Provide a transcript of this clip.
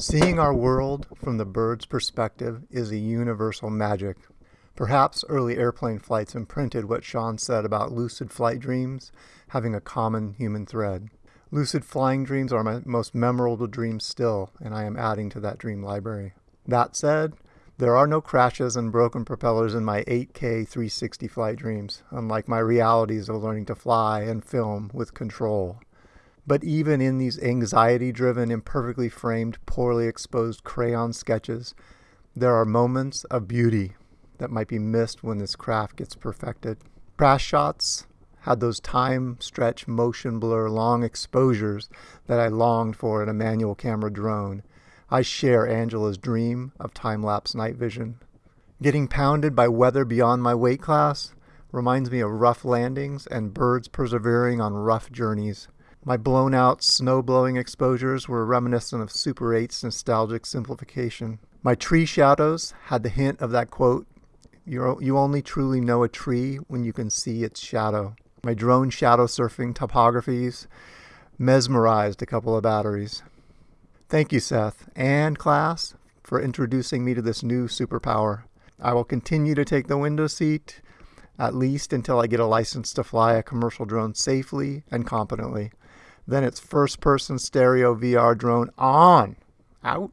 Seeing our world from the bird's perspective is a universal magic. Perhaps early airplane flights imprinted what Sean said about lucid flight dreams having a common human thread. Lucid flying dreams are my most memorable dreams still, and I am adding to that dream library. That said, there are no crashes and broken propellers in my 8K 360 flight dreams, unlike my realities of learning to fly and film with control. But even in these anxiety driven, imperfectly framed, poorly exposed crayon sketches, there are moments of beauty that might be missed when this craft gets perfected. Crash shots had those time stretch motion blur long exposures that I longed for in a manual camera drone. I share Angela's dream of time lapse night vision. Getting pounded by weather beyond my weight class reminds me of rough landings and birds persevering on rough journeys. My blown out, snow blowing exposures were reminiscent of Super 8's nostalgic simplification. My tree shadows had the hint of that quote, you only truly know a tree when you can see its shadow. My drone shadow surfing topographies mesmerized a couple of batteries. Thank you, Seth, and class, for introducing me to this new superpower. I will continue to take the window seat, at least until I get a license to fly a commercial drone safely and competently. Then it's first person stereo VR drone on. Out.